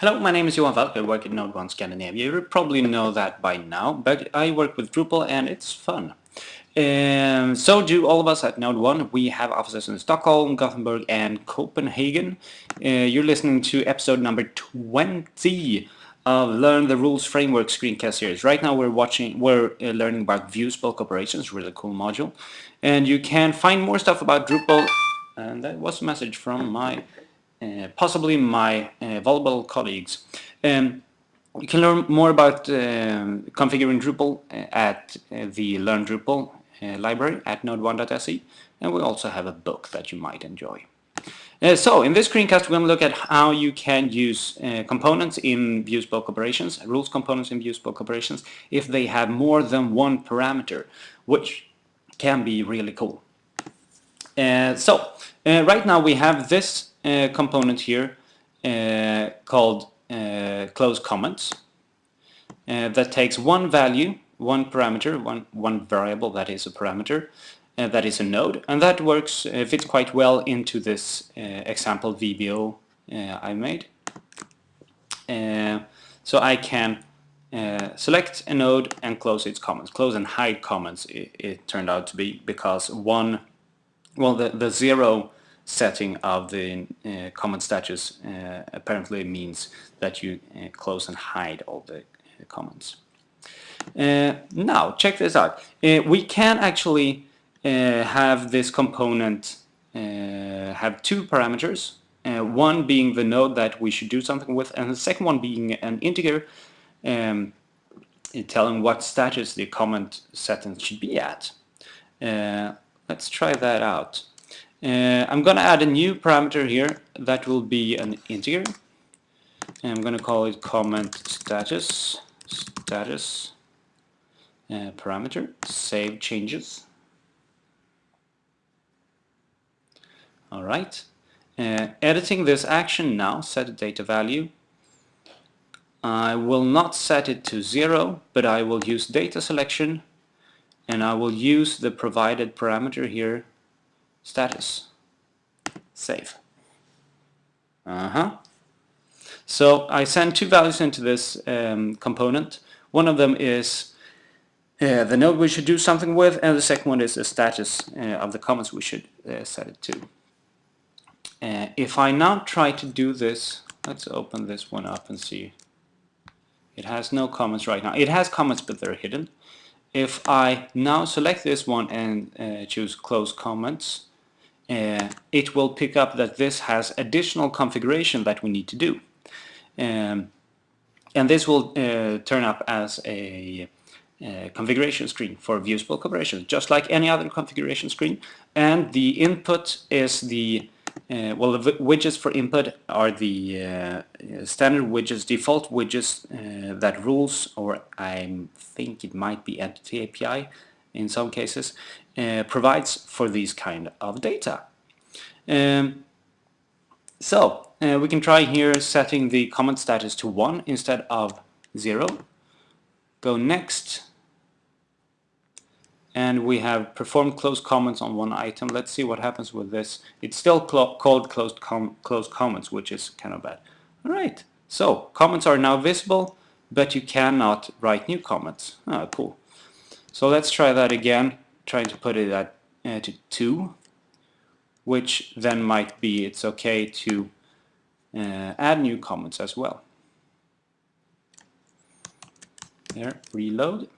Hello, my name is Johan Falk. I work at Node 1 Scandinavia. You probably know that by now, but I work with Drupal and it's fun. Um, so do all of us at Node 1. We have offices in Stockholm, Gothenburg and Copenhagen. Uh, you're listening to episode number 20 of Learn the Rules Framework screencast series. Right now we're watching, we're uh, learning about views bulk operations, really cool module. And you can find more stuff about Drupal, and that was a message from my possibly my uh, valuable colleagues. Um, you can learn more about um, configuring Drupal uh, at the Learn Drupal library at node1.se and we also have a book that you might enjoy. Uh, so in this screencast we're going to look at how you can use uh, components in views operations, rules components in views operations, if they have more than one parameter, which can be really cool. Uh, so right now we have this uh, component here uh, called uh, close comments that takes one value, one parameter, one, one variable that is a parameter, uh, that is a node and that works uh, fits quite well into this uh, example VBO I made. So I can select a node and close its comments. Close and hide comments it, it turned out to be because one well the, the zero setting of the uh, comment status uh, apparently means that you uh, close and hide all the uh, comments. Uh, now check this out. Uh, we can actually have this component have two parameters. one being the node that we should do something with and the second one being an integer um, telling what status the comment sentence should be at. let's try that out. Uh, I'm going to add a new parameter here that will be an integer. And I'm going to call it comment status status uh, parameter save changes. All right. Uh, editing this action now, set a data value. I will not set it to zero, but I will use data selection and I will use the provided parameter here status. Save. Uh-huh. So I send two values into this um, component. One of them is uh, the node we should do something with and the second one is the status uh, of the comments we should uh, set it to. Uh, if I now try to do this let's open this one up and see. It has no comments right now. It has comments but they're hidden. If I now select this one and uh, choose close comments uh, it will pick up that this has additional configuration that we need to do. Um, and this will uh, turn up as a uh, configuration screen for views bulk just like any other configuration screen. And the input is the, uh, well, the widgets for input are the uh, standard widgets, default widgets uh, that rules, or I think it might be Entity API in some cases, uh, provides for these kind of data. Um, so uh, we can try here setting the comment status to 1 instead of 0. Go next and we have performed closed comments on one item. Let's see what happens with this. It's still called closed, com closed comments, which is kind of bad. Alright, so comments are now visible, but you cannot write new comments. Oh, cool. So let's try that again trying to put it at uh, to 2 which then might be it's okay to uh, add new comments as well. There, reload.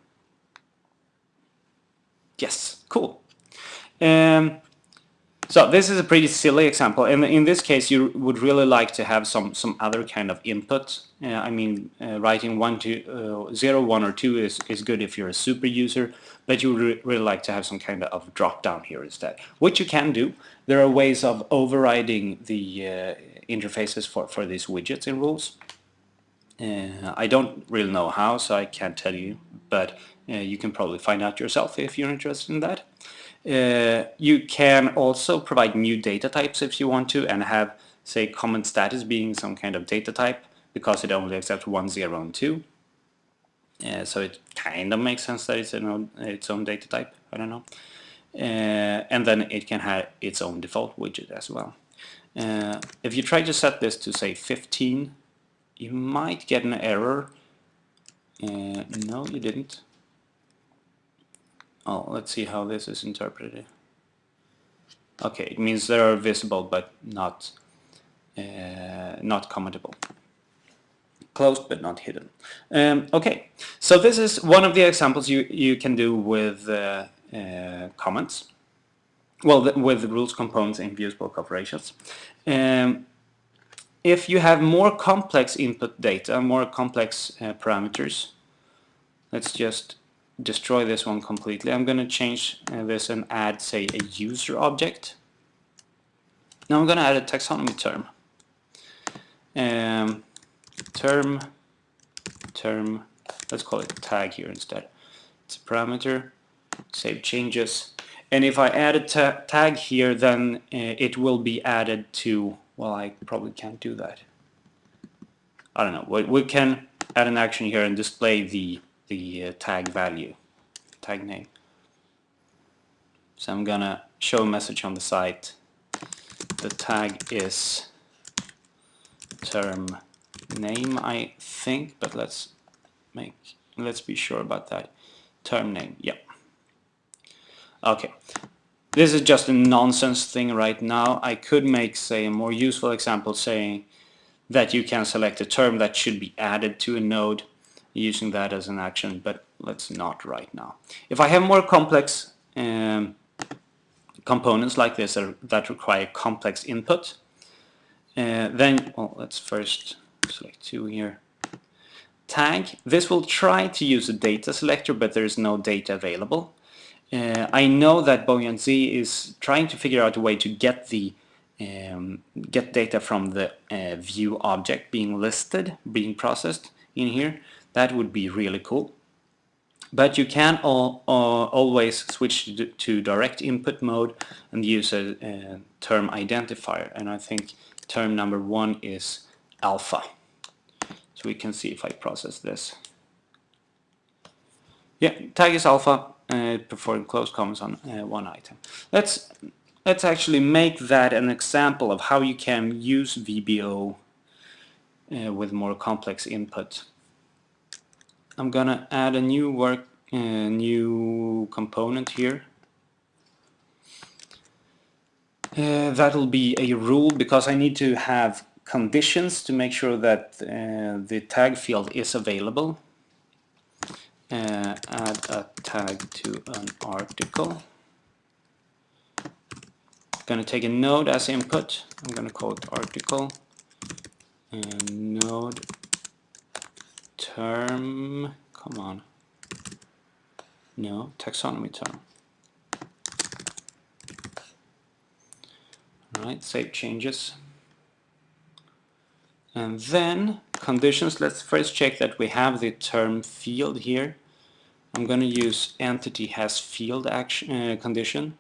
Yes, cool. Um, so this is a pretty silly example, and in this case you would really like to have some some other kind of input. Uh, I mean, uh, writing one to uh, zero, one or two is is good if you're a super user, but you would re really like to have some kind of drop down here instead, which you can do. There are ways of overriding the uh, interfaces for for these widgets and rules. Uh, I don't really know how, so I can't tell you, but uh, you can probably find out yourself if you're interested in that. Uh, you can also provide new data types if you want to and have say common status being some kind of data type because it only accepts 1, 0 and 2. Uh, so it kind of makes sense that it's own, its own data type, I don't know. Uh, and then it can have its own default widget as well. Uh, if you try to set this to say 15, you might get an error. Uh, no, you didn't. Oh, let's see how this is interpreted. Okay, it means they are visible but not uh, not commentable. Closed but not hidden. Um, okay, so this is one of the examples you you can do with uh, uh, comments. Well, the, with the rules components in views bulk operations. Um, if you have more complex input data, more complex uh, parameters, let's just destroy this one completely. I'm going to change uh, this and add, say, a user object. Now I'm going to add a taxonomy term. Um, term, term, let's call it tag here instead. It's a parameter, save changes. And if I add a ta tag here, then uh, it will be added to, well, I probably can't do that. I don't know. We, we can add an action here and display the the uh, tag value, tag name. So I'm gonna show a message on the site. The tag is term name, I think, but let's make let's be sure about that. Term name, yeah. Okay, this is just a nonsense thing right now. I could make, say, a more useful example saying that you can select a term that should be added to a node using that as an action, but let's not right now. If I have more complex um, components like this that require complex input, uh, then, well, let's first select two here. Tag, this will try to use a data selector, but there is no data available. Uh, I know that Bojanz is trying to figure out a way to get the um, get data from the uh, view object being listed, being processed in here. That would be really cool. But you can all, uh, always switch to, direct input mode and use a, a, term identifier. And I think term number one is alpha. So we can see if I process this. Yeah, tag is alpha, uh, perform close comments on uh, one item. Let's let's actually make that an example of how you can use VBO uh, with more complex input. I'm gonna add a new work, uh, new component here. Uh, that'll be a rule because I need to have conditions to make sure that uh, the tag field is available. Uh, add a tag to an article. I'm Going to take a node as input. I'm going to call it article and node term, come on, no, taxonomy term. Alright, save changes. And then conditions, let's first check that we have the term field here. I'm going to use entity has field action uh, condition.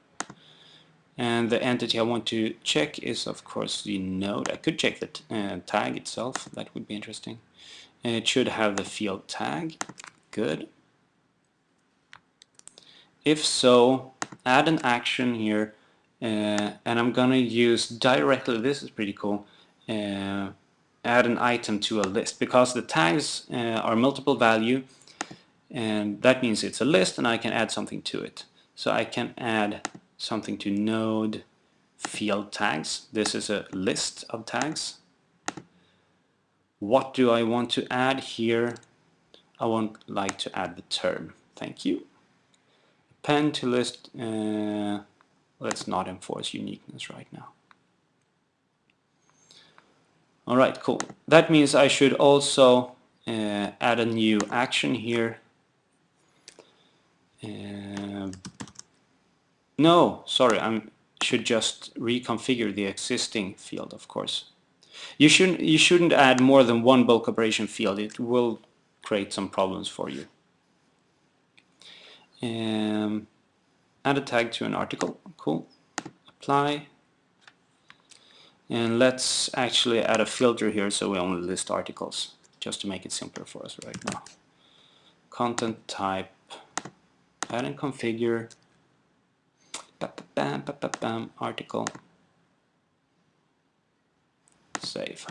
And the entity I want to check is of course the node. I could check the uh, tag itself, that would be interesting and it should have the field tag. Good. If so, add an action here uh, and I'm gonna use directly, this is pretty cool, uh, add an item to a list because the tags uh, are multiple value and that means it's a list and I can add something to it. So I can add something to node field tags. This is a list of tags what do I want to add here? I want like to add the term. Thank you. Append to list. Uh, let's not enforce uniqueness right now. Alright, cool. That means I should also uh, add a new action here. Uh, no, sorry, I should just reconfigure the existing field, of course. You shouldn't, you shouldn't add more than one bulk operation field. It will create some problems for you. Um, add a tag to an article. Cool. Apply. And let's actually add a filter here so we only list articles, just to make it simpler for us right now. Content type, and configure, bam, bam, bam, article, save.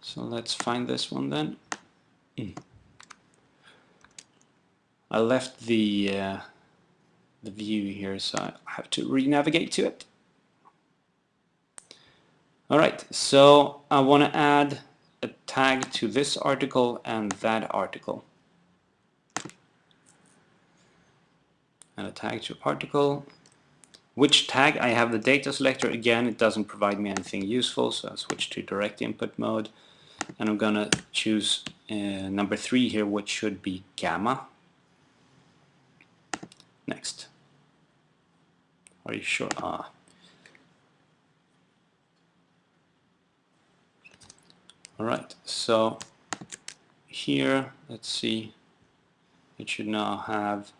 So let's find this one then. I left the uh, the view here, so I have to re-navigate to it. Alright, so I want to add a tag to this article and that article. And a tag to article. Which tag? I have the data selector again, it doesn't provide me anything useful, so I'll switch to direct input mode. And I'm gonna choose uh, number three here, which should be gamma. Next. Are you sure? Ah. Alright, so here, let's see, it should now have,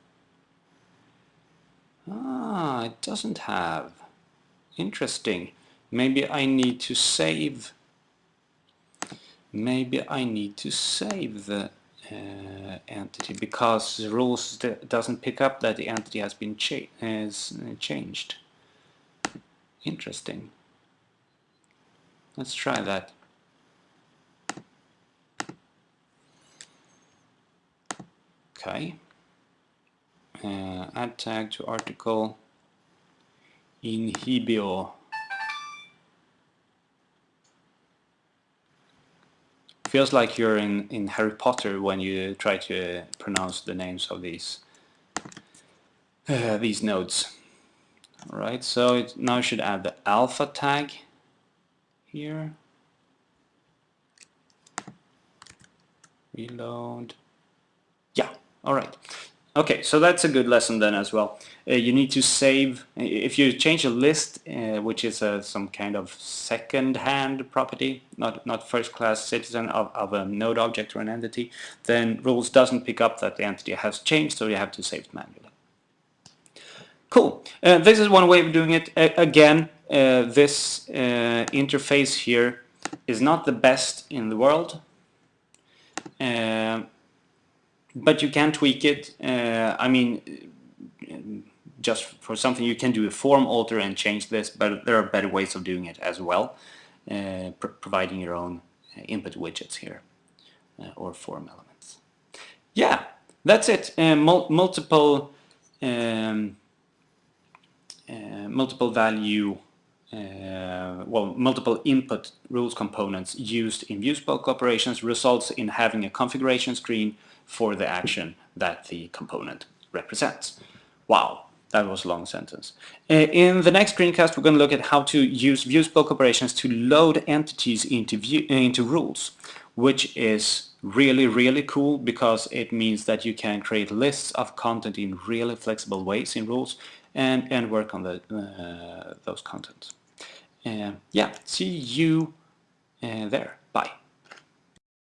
ah, it doesn't have, interesting, maybe I need to save, maybe I need to save the uh, entity because the rules doesn't pick up that the entity has been cha has uh, changed. Interesting. Let's try that. Okay. Uh, add tag to article inhibio. Feels like you're in, in Harry Potter when you try to pronounce the names of these uh, these nodes. Alright, so it now should add the alpha tag here. Reload. Yeah, all right. Okay, so that's a good lesson then as well. Uh, you need to save, if you change a list, uh, which is uh, some kind of second-hand property, not, not first-class citizen of, of a node object or an entity, then rules doesn't pick up that the entity has changed, so you have to save it manually. Cool. Uh, this is one way of doing it. again, uh, this uh, interface here is not the best in the world but you can tweak it. Uh, I mean, just for something you can do a form alter and change this, but there are better ways of doing it as well, uh, pr providing your own input widgets here uh, or form elements. Yeah, that's it. Uh, mul multiple um, uh, multiple value uh, well, multiple input rules components used in Views Bulk operations results in having a configuration screen for the action that the component represents. Wow, that was a long sentence. Uh, in the next screencast, we're going to look at how to use Views Bulk operations to load entities into, view, uh, into rules, which is really, really cool because it means that you can create lists of content in really flexible ways in rules and, and work on the, uh, those contents. Uh, yeah, see you uh, there. Bye.